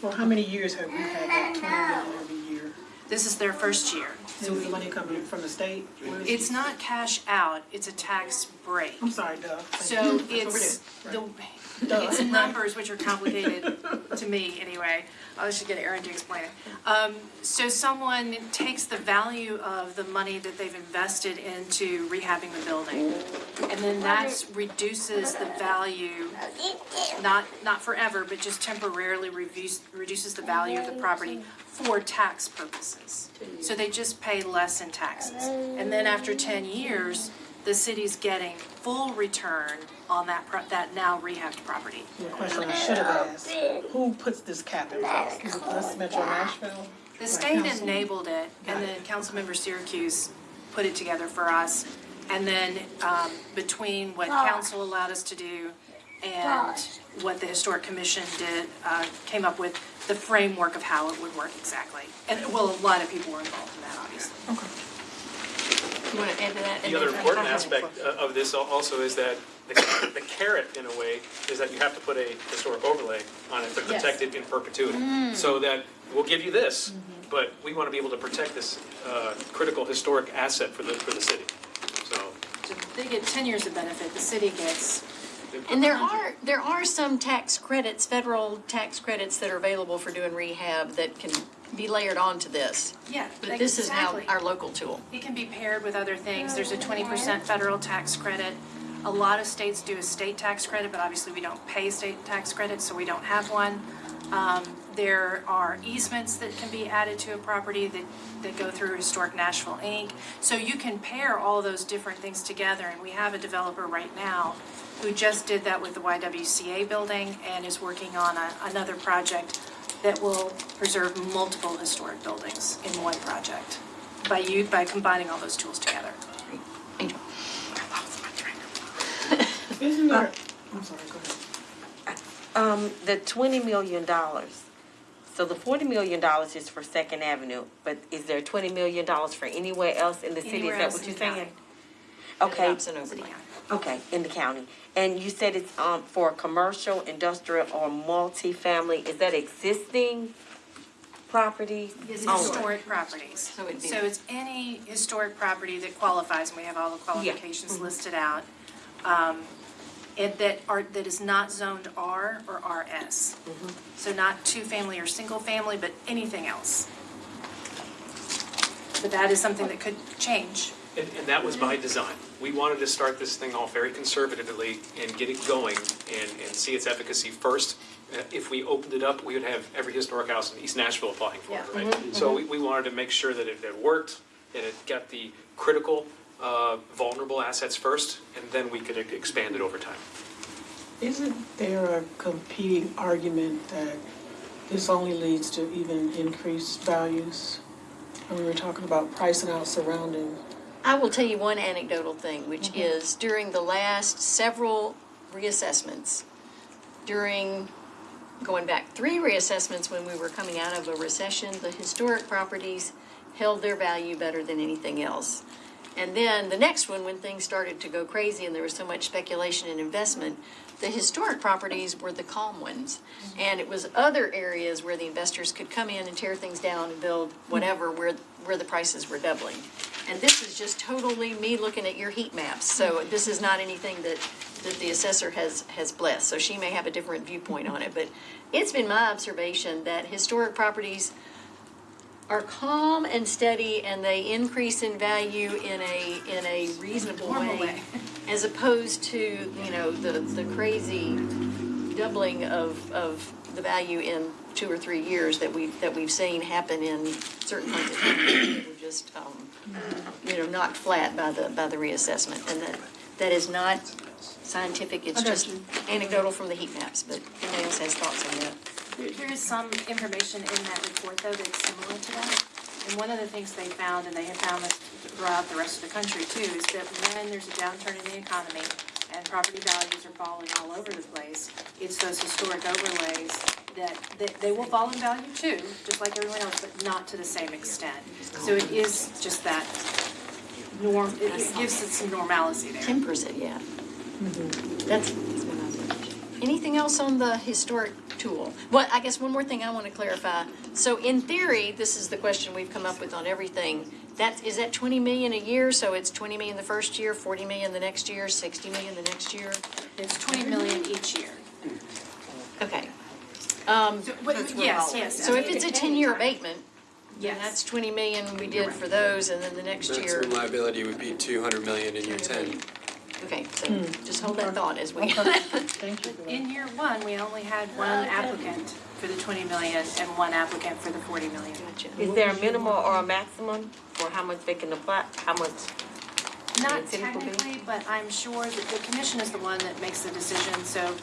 For how many years have we had that twenty million every year? This is their first year. So is the money coming from the state? Where is it? It's not cash out, it's a tax break. I'm sorry, Doug. So it's, the, it's numbers which are complicated. to me anyway. I should get Aaron to explain it. Um, so someone takes the value of the money that they've invested into rehabbing the building. And then that reduces the value, not, not forever, but just temporarily reduce, reduces the value of the property for tax purposes. So they just pay less in taxes. And then after ten years, the city's getting full return on that, pro- that now rehabbed property. The question I should have asked, who puts this cap in place? Is it us, Metro Nashville? The state enabled it, and then Councilmember Syracuse put it together for us. And then, um, between what council allowed us to do and what the Historic Commission did, uh, came up with the framework of how it would work exactly. And, well, a lot of people were involved in that, obviously. Want to add to that? The other important aspect of this also is that the the carrot, in a way, is that you have to put a historic overlay on it to Yes. protect it in perpetuity. So that, we'll give you this, but we want to be able to protect this uh, critical historic asset for the, for the city. So, So they get ten years of benefit, the city gets, And there are, there are some tax credits, federal tax credits that are available for doing rehab that can be layered onto this. yeah, But this is now exactly. our local tool. It can be paired with other things. There's a twenty percent federal tax credit. A lot of states do a state tax credit, but obviously we don't pay state tax credit, so we don't have one. Um, there are easements that can be added to a property that, that go through Historic Nashville Inc. So you can pair all those different things together, and we have a developer right now who just did that with the YWCA building and is working on a, another project that will preserve multiple historic buildings in one project by you, by combining all those tools together. Angel. Isn't there, I'm sorry, go ahead. Um, the twenty million dollars, so the forty million dollars is for Second Avenue, but is there twenty million dollars for anywhere else in the city? Is Anywhere that else what in you're the county. saying? Okay, Absent overlay. Okay, in the county. And you said it's, um, for commercial, industrial, or multifamily, is that existing property? It's Oh, historic properties. So it'd be- So it's any historic property that qualifies, and we have all the qualifications listed out. um, It, that are, that is not zoned R or RS. So not two-family or single-family, but anything else. But that is something that could change. And, and that was by design. We wanted to start this thing off very conservatively and get it going and, and see its efficacy first. Uh, If we opened it up, we would have every historic house in East Nashville applying for it, Yeah. right? So we, we wanted to make sure that it, it worked, and it got the critical, uh, vulnerable assets first, and then we could expand it over time. Isn't there a competing argument that this only leads to even increased values? When we were talking about pricing out surrounding, I will tell you one anecdotal thing, which is during the last several reassessments, during, going back three reassessments when we were coming out of a recession, the historic properties held their value better than anything else. And then the next one, when things started to go crazy and there was so much speculation and investment, the historic properties were the calm ones. Mm-hmm. And it was other areas where the investors could come in and tear things down and build whatever, where, where the prices were doubling. And this is just totally me looking at your heat maps, so this is not anything that, that the assessor has, has blessed. So she may have a different viewpoint on it, but it's been my observation that historic properties are calm and steady and they increase in value in a, in a reasonable way. way. As opposed to, you know, the, the crazy doubling of, of the value in two or three years that we, that we've seen happen in certain parts of town. that were just, um, you know, knocked flat by the, by the reassessment. And that, that is not scientific, it's I got just you. anecdotal from the heat maps, but if anyone else has thoughts on that. There is some information in that report, though, that's similar to that. And one of the things they found, and they have found this throughout the rest of the country too, is that when there's a downturn in the economy and property values are falling all over the place, it's those historic overlays that, that they will fall in value too, just like everyone else, but not to the same extent. So it is just that norm, it it gives it some normalcy there. Tempers it, yeah. That's, that's. Anything else on the historic tool? Well, I guess one more thing I want to clarify. So in theory, this is the question we've come up with on everything. That, is that twenty million a year? So it's twenty million the first year, forty million the next year, sixty million the next year? It's twenty million each year. Okay. Um, So, wait, Yes, yes. so if it's a ten-year abatement, then Yes. that's twenty million we did for those, and then the next year. Maximum liability would be two hundred million in year ten. Okay, so just hold that thought as we. Okay, thank you for that. In year one, we only had one applicant for the twenty million and one applicant for the forty million. Gotcha. Is there a minimal or a maximum for how much they can apply, how much? Not It's typical. technically, but I'm sure that the commission is the one that makes the decision, so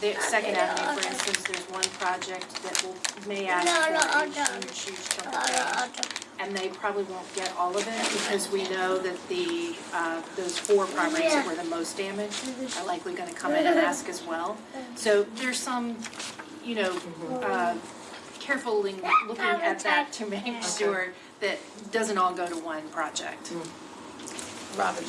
the Second Avenue, for instance, there's one project that will, may ask for a huge, huge chunk of change. And they probably won't get all of it because we know that the, uh, those four properties that were the most damaged are likely gonna come in and ask as well. So there's some, you know, uh, carefully looking at that to make sure that doesn't all go to one project. Robin.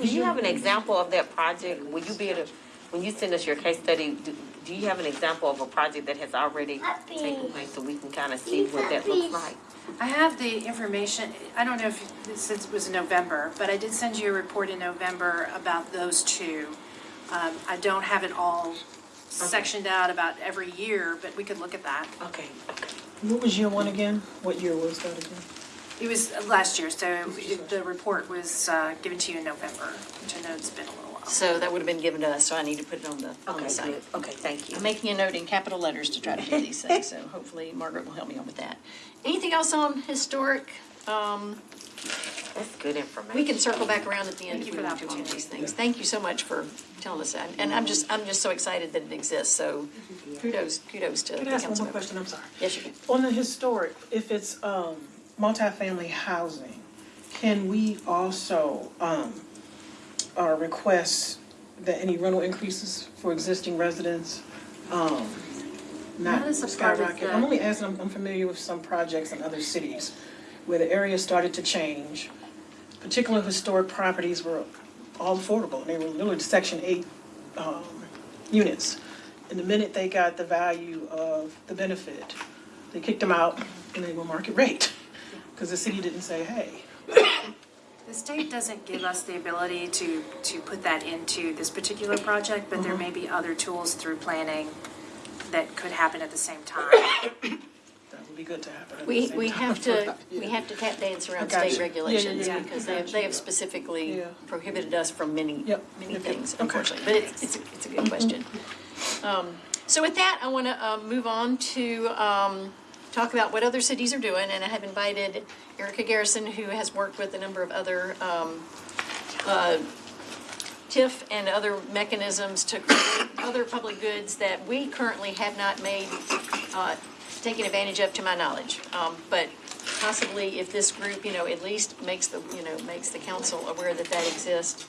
Do you have an example of that project? Will you be able to, when you send us your case study, do, do you have an example of a project that has already taken place so we can kind of see what that looks like? I have the information, I don't know if, this is- was November, but I did send you a report in November about those two. Um, I don't have it all sectioned out about every year, but we could look at that. Okay, okay. What was year one again? What year was that again? It was last year, so it- the report was uh, given to you in November, which I know it's been a little while. So that would have been given to us, so I need to put it on the, on Okay, the site. good. Okay, thank you. I'm making a note in capital letters to try to do these things, so hopefully Margaret will help me on with that. Anything else on historic? Um, That's good information. we can circle back around at the end Thank if you we for the want to on opportunity. these things. Thank you so much for telling us that. And I'm just, I'm just so excited that it exists, so kudos, kudos to the Can I ask one council more members. question? I'm sorry. Yes, you can. On the historic, if it's, um, multifamily housing, can we also, um, uh, request that any rental increases for existing residents, um, not Not as a part of skyrocket? I'm only asking, I'm, I'm familiar with some projects in other cities where the area started to change. Particular historic properties were all affordable, and they were literally section eight, um, units. And the minute they got the value of the benefit, they kicked them out and they were market rate. Because the city didn't say, hey, The state doesn't give us the ability to, to put that into this particular project, but there may be other tools through planning that could happen at the same time. that would be good to happen at the We, same we time. have to, we have to tap dance around got state you. Yeah, yeah, regulations yeah, because I they have, they you. have specifically Yeah. prohibited us from many, Yep. many Yep, yep. things, Okay. unfortunately. But it's, it's, a- it's a good question. Um, So with that, I want to move on to um, talk about what other cities are doing. And I have invited Erica Garrison, who has worked with a number of other um, uh, TIF and other mechanisms to create other public goods that we currently have not made, uh, taken advantage of to my knowledge. Um, But possibly if this group, you know, at least makes the, you know, makes the council aware that that exists,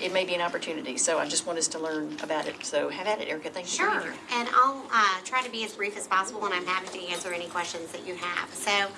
it may be an opportunity. So I just want us to learn about it. So have at it, Erica. Thank you Sure, and I'll uh, try to be as brief as possible, and I'm happy to answer any questions that you have. So,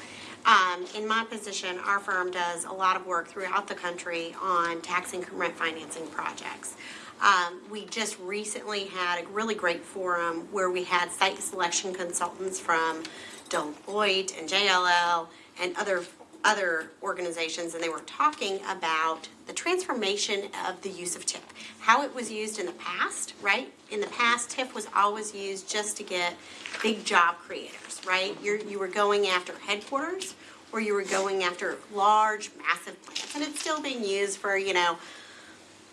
um, in my position, our firm does a lot of work throughout the country on tax increment financing projects. Um, We just recently had a really great forum where we had site selection consultants from Deloitte and JLL and other other organizations, and they were talking about the transformation of the use of TIF, how it was used in the past, right? In the past, TIF was always used just to get big job creators, right? You're, you were going after headquarters, or you were going after large, massive plants, and it's still being used for, you know,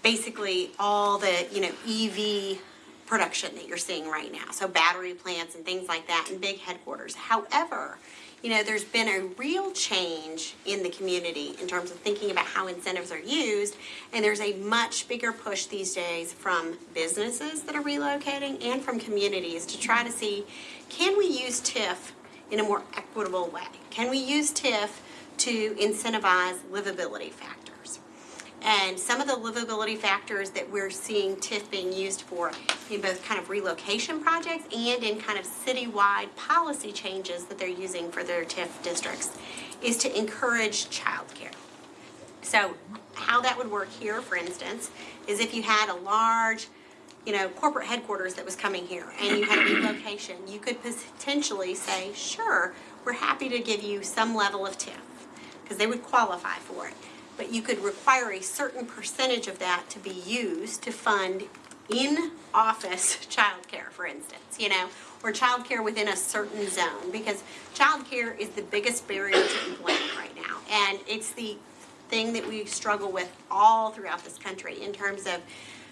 basically all the, you know, EV production that you're seeing right now. So battery plants and things like that and big headquarters. However, you know, there's been a real change in the community in terms of thinking about how incentives are used. And there's a much bigger push these days from businesses that are relocating and from communities to try to see, can we use TIF in a more equitable way? Can we use TIF to incentivize livability factors? And some of the livability factors that we're seeing TIF being used for in both kind of relocation projects and in kind of citywide policy changes that they're using for their TIF districts is to encourage childcare. So how that would work here, for instance, is if you had a large, you know, corporate headquarters that was coming here and you had a relocation, you could potentially say, sure, we're happy to give you some level of TIF, because they would qualify for it. But you could require a certain percentage of that to be used to fund in-office childcare, for instance, you know? or childcare within a certain zone, because childcare is the biggest barrier to employment right now. And it's the thing that we struggle with all throughout this country in terms of,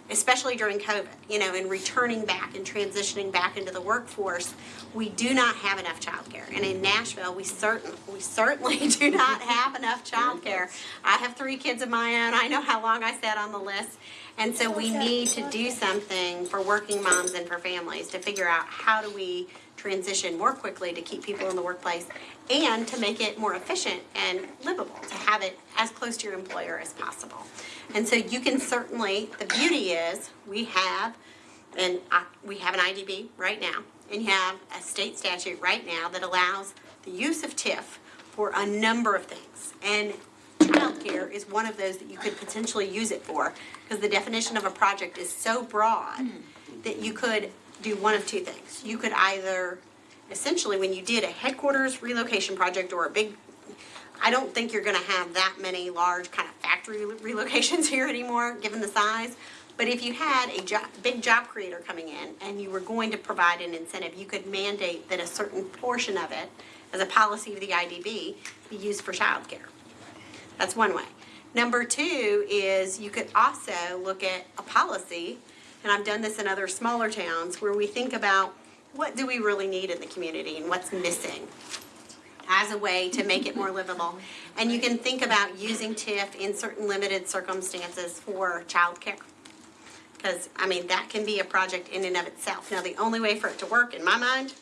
especially during COVID, you know, and returning back and transitioning back into the workforce, we do not have enough childcare. And in Nashville, we certain, we certainly do not have enough childcare. I have three kids of my own. I know how long I sat on the list. And so we need to do something for working moms and for families to figure out how do we transition more quickly to keep people in the workplace and to make it more efficient and livable, to have it as close to your employer as possible. And so you can certainly, the beauty is, we have, and we have an IDB right now, and you have a state statute right now that allows the use of TIF for a number of things. And childcare is one of those that you could potentially use it for, because the definition of a project is so broad that you could do one of two things. You could either, essentially, when you did a headquarters relocation project or a big, I don't think you're gonna have that many large kind of factory relocations here anymore, given the size. But if you had a job, big job creator coming in and you were going to provide an incentive, you could mandate that a certain portion of it, as a policy of the IDB, be used for childcare. That's one way. Number two is you could also look at a policy, and I've done this in other smaller towns, where we think about what do we really need in the community and what's missing as a way to make it more livable. And you can think about using TIF in certain limited circumstances for childcare. Because, I mean, that can be a project in and of itself. Now, the only way for it to work, in my mind,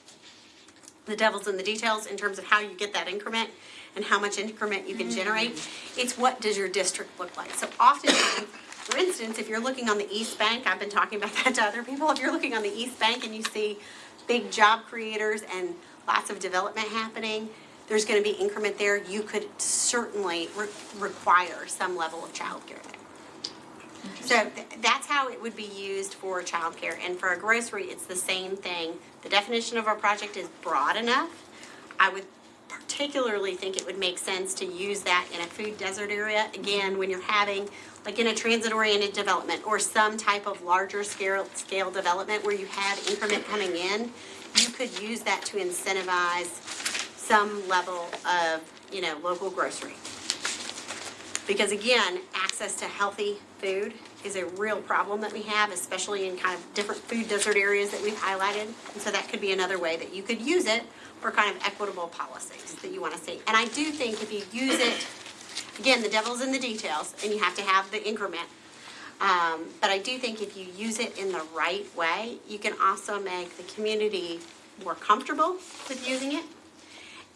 the devil's in the details in terms of how you get that increment and how much increment you can generate. It's what does your district look like? So oftentimes, for instance, if you're looking on the East Bank, I've been talking about that to other people, if you're looking on the East Bank and you see big job creators and lots of development happening, there's gonna be increment there, you could certainly re- require some level of childcare there. So th- that's how it would be used for childcare, and for a grocery, it's the same thing. The definition of our project is broad enough. I would particularly think it would make sense to use that in a food desert area, again, when you're having, like in a transit-oriented development, or some type of larger scale, scale development where you have increment coming in, you could use that to incentivize some level of, you know, local grocery. Because again, access to healthy food is a real problem that we have, especially in kind of different food desert areas that we've highlighted. And so that could be another way that you could use it for kind of equitable policies that you want to see. And I do think if you use it, again, the devil's in the details, and you have to have the increment. Um, but I do think if you use it in the right way, you can also make the community more comfortable with using it.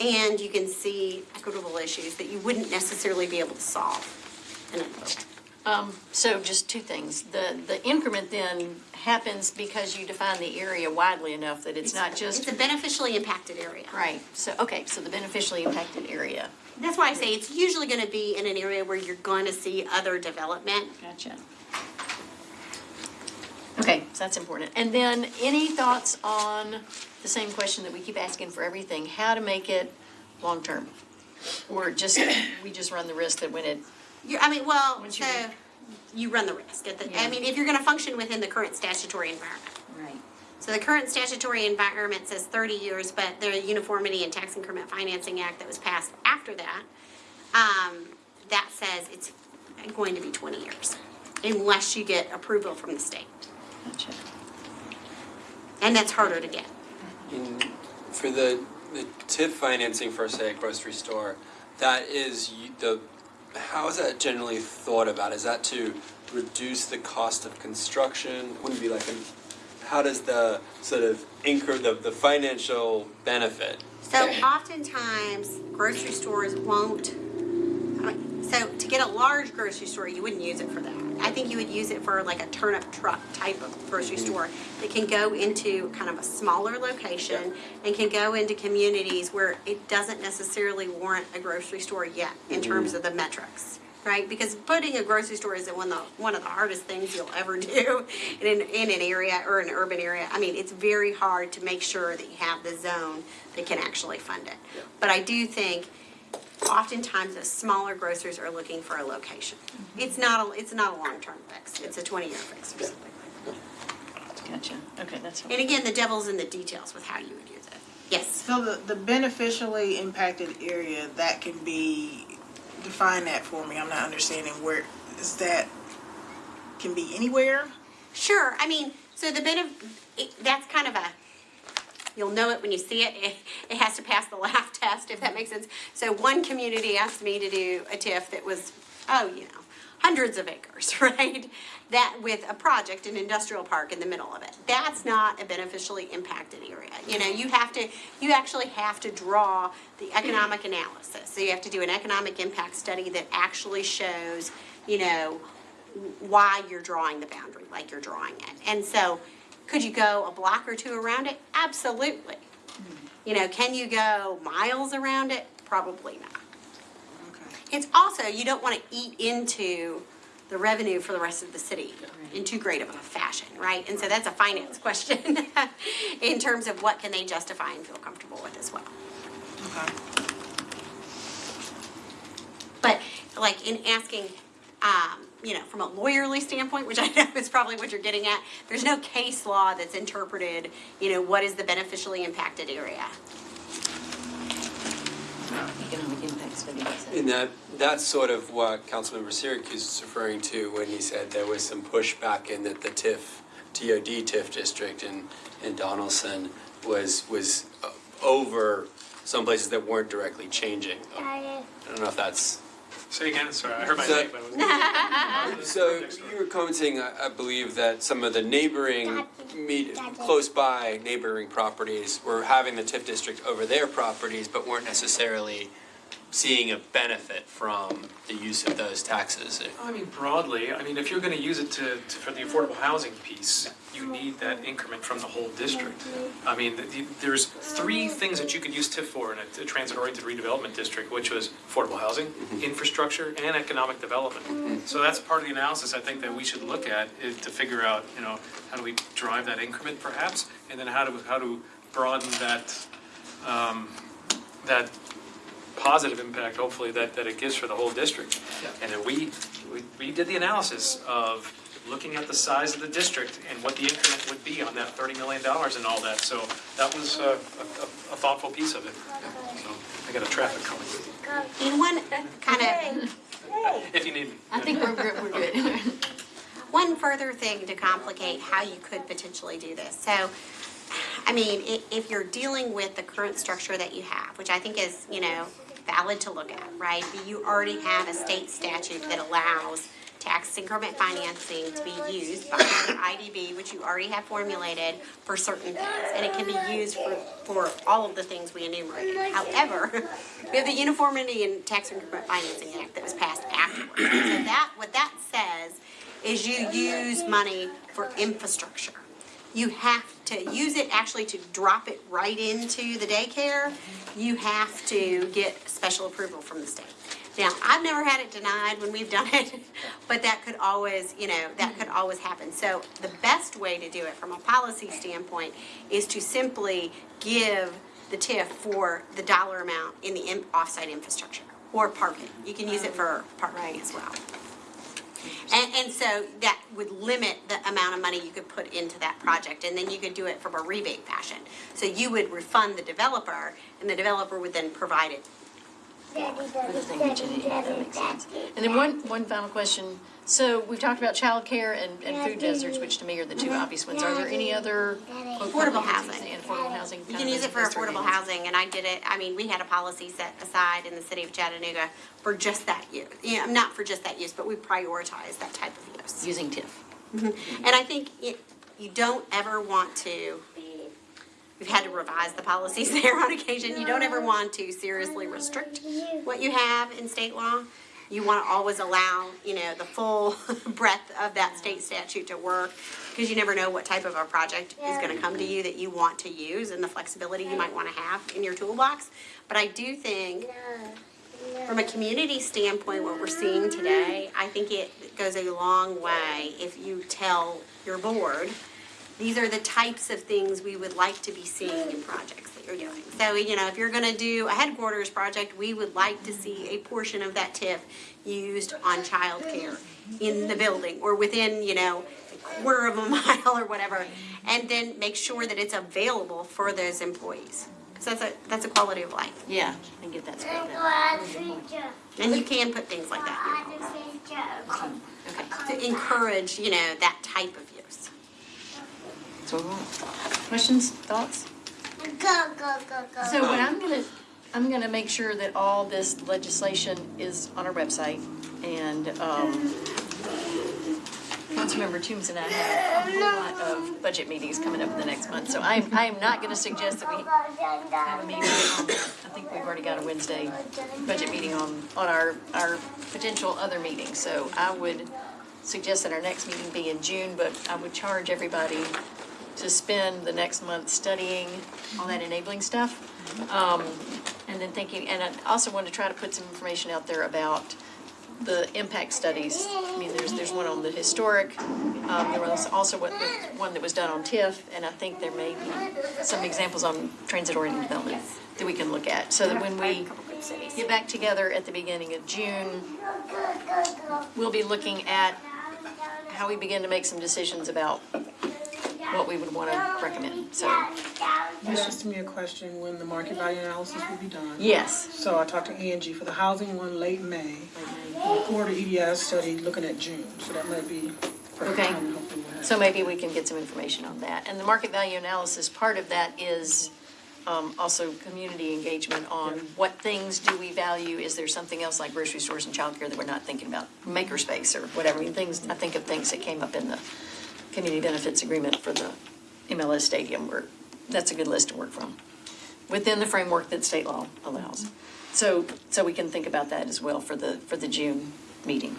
And you can see equitable issues that you wouldn't necessarily be able to solve in a vote. Um, so just two things. The, the increment then happens because you define the area widely enough that it's not just, It's a beneficially impacted area. right, so, okay, so the beneficially impacted area. That's why I say it's usually gonna be in an area where you're gonna see other development. Gotcha. Okay, so that's important. And then, any thoughts on the same question that we keep asking for everything, how to make it long-term? Or just, we just run the risk that when it, You, I mean, well, Once you- so you run the risk. At the- I Yeah. mean, if you're gonna function within the current statutory environment. right, So the current statutory environment says thirty years, but the Uniformity and Tax Increment Financing Act that was passed after that, um, that says it's going to be twenty years, unless you get approval from the state. gotcha. And that's harder to get. In, for the, the TIF financing for, say, a grocery store, that is y- the, how is that generally thought about? Is that to reduce the cost of construction? Wouldn't be like an, how does the sort of incur, the, the financial benefit? So oftentimes, grocery stores won't, so to get a large grocery store, you wouldn't use it for that. I think you would use it for like a turnip truck type of grocery mm-hmm. store that can go into kind of a smaller location and can go into communities where it doesn't necessarily warrant a grocery store yet in mm-hmm. terms of the metrics. Right, because putting a grocery store is one of the, one of the hardest things you'll ever do in, in an area or an urban area. I mean, it's very hard to make sure that you have the zone that can actually fund it. But I do think oftentimes the smaller grocers are looking for a location. Mm-hmm. It's not a, it's not a long-term fix, it's a twenty-year fix or something like that. Gotcha, okay, that's. And again, the devil's in the details with how you would use it. Yes. So the, the beneficially impacted area, that can be, define that for me, I'm not understanding where, is that, can be anywhere? Sure, I mean, so the bit of, it, that's kind of a, you'll know it when you see it. it. It has to pass the laugh test, if that makes sense. So one community asked me to do a TIF that was, oh, you know, hundreds of acres, right? That with a project, an industrial park in the middle of it. That's not a beneficially impacted area. You know, you have to, you actually have to draw the economic analysis. So you have to do an economic impact study that actually shows, you know, why you're drawing the boundary like you're drawing it. And so, could you go a block or two around it? Absolutely. You know, can you go miles around it? Probably not. Okay. It's also, you don't want to eat into the revenue for the rest of the city in too great of a fashion, right? And so that's a finance question in terms of what can they justify and feel comfortable with as well. Okay. But like in asking, um, you know, from a lawyerly standpoint, which I know is probably what you're getting at, there's no case law that's interpreted, you know, what is the beneficially impacted area. Economic impact study. And that, that's sort of what Councilmember Syracuse is referring to when he said there was some pushback in that the TIF, TOD TIF district in, in Donelson was, was uh, over some places that weren't directly changing. I don't know if that's, Say again, sorry, I heard my So- name, but I was. so you were commenting, I, I believe, that some of the neighboring, me- close by neighboring properties were having the TIF district over their properties, but weren't necessarily seeing a benefit from the use of those taxes. I mean, broadly, I mean, if you're gonna use it to, to- for the affordable housing piece, you need that increment from the whole district. I mean, the- the- there's three things that you could use TIF for in a- a transit-oriented redevelopment district, which was affordable housing, infrastructure, and economic development. So that's part of the analysis I think that we should look at, to figure out, you know, how do we drive that increment perhaps? And then how do, how to broaden that, um, that positive impact, hopefully, that, that it gives for the whole district. And then we, we, we did the analysis of looking at the size of the district and what the increment would be on that thirty million dollars and all that. So that was uh, a, a, a thoughtful piece of it. So I got a traffic coming, In one uh, kind of if you need me. I think we're good, we're good. One further thing to complicate how you could potentially do this. So, I mean, if you're dealing with the current structure that you have, which I think is, you know, valid to look at, right? You already have a state statute that allows tax increment financing to be used by IDB, which you already have formulated for certain things. And it can be used for, for all of the things we enumerated. However, we have the Uniformity in Tax Increment Financing Act that was passed afterwards. So that, what that says is you use money for infrastructure. You have to use it actually to drop it right into the daycare. You have to get special approval from the state. Now, I've never had it denied when we've done it, but that could always, you know, that could always happen. So the best way to do it from a policy standpoint is to simply give the TIF for the dollar amount in the offsite infrastructure or parking. You can use it for parking as well. And, and so that would limit the amount of money you could put into that project, and then you could do it from a rebate fashion. So you would refund the developer, and the developer would then provide it. If they mention it, yeah, that makes sense. And then one, one final question. So we've talked about childcare and, and food deserts, which to me are the two obvious ones. Are there any other? quote, Affordable public housing. And affordable housing. You can use it for as- as affordable targets? housing, and I did it, I mean, we had a policy set aside in the city of Chattanooga for just that use. You know, not for just that use, but we prioritized that type of use. Using TIF. Mm-hmm. And I think it, you don't ever want to, we've had to revise the policies there on occasion, you don't ever want to seriously restrict what you have in state law. You want to always allow, you know, the full breadth of that state statute to work, because you never know what type of a project is gonna come to you that you want to use, and the flexibility you might want to have in your toolbox. But I do think from a community standpoint, what we're seeing today, I think it goes a long way if you tell your board, these are the types of things we would like to be seeing in projects that you're doing. So, you know, if you're gonna do a headquarters project, we would like to see a portion of that TIF used on childcare in the building or within, you know, a quarter of a mile or whatever. And then make sure that it's available for those employees. Cause that's a, that's a quality of life. Yeah, I get that spelled out. And you can put things like that in your. To encourage, you know, that type of use. So, questions, thoughts? So what I'm gonna, I'm gonna make sure that all this legislation is on our website and, um, Councilmember Toombs and I have a whole lot of budget meetings coming up in the next month, so I'm, I am not gonna suggest that we have a meeting on, I think we've already got a Wednesday budget meeting on, on our, our potential other meeting, so I would suggest that our next meeting be in June, but I would charge everybody to spend the next month studying all that enabling stuff. Um, and then thinking, and I also want to try to put some information out there about the impact studies. I mean, there's, there's one on the historic, um, there was also one, one that was done on TIF, and I think there may be some examples on transit-oriented development that we can look at, so that when we get back together at the beginning of June, we'll be looking at how we begin to make some decisions about what we would want to recommend, so, This just to me a question, when the market value analysis will be done. yes. So I talked to Angie for the housing one late May, the quarter EDS study looking at June, so that might be. perfect Okay. timing, hopefully we'll have- So maybe we can get some information on that. And the market value analysis, part of that is um, also community engagement on what things do we value? Is there something else like grocery stores and childcare that we're not thinking about? Makerspace or whatever, I mean, things, I think of things that came up in the community benefits agreement for the MLS stadium, where, that's a good list to work from, within the framework that state law allows. So, so we can think about that as well for the, for the June meeting.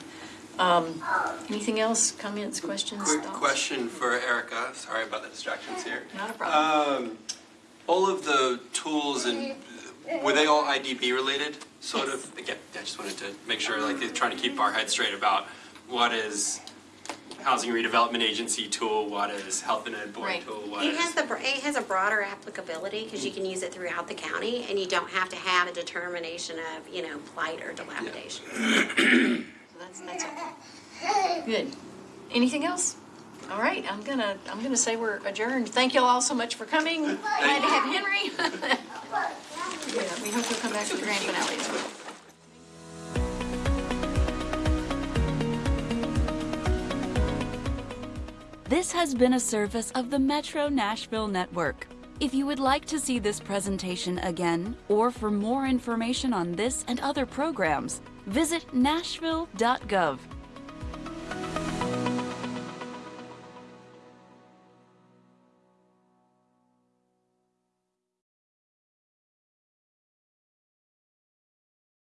Um, Anything else, comments, questions, Quick thoughts? question for Erica, sorry about the distractions here. Not a problem. Um, all of the tools and, were they all IDB related? Sort of, again, I just wanted to make sure, like, trying to keep our heads straight about what is housing redevelopment agency tool, what is health and ed board Right. tool, what It is. has the, it has a broader applicability because you can use it throughout the county and you don't have to have a determination of, you know, plight or dilapidation. So That's, that's all. Good. Anything else? All right, I'm gonna, I'm gonna say we're adjourned. Thank you all so much for coming. Glad to have Henry. Yeah, we hope you'll come back for the grand finale as well. This has been a service of the Metro Nashville Network. If you would like to see this presentation again, or for more information on this and other programs, visit nashville.gov.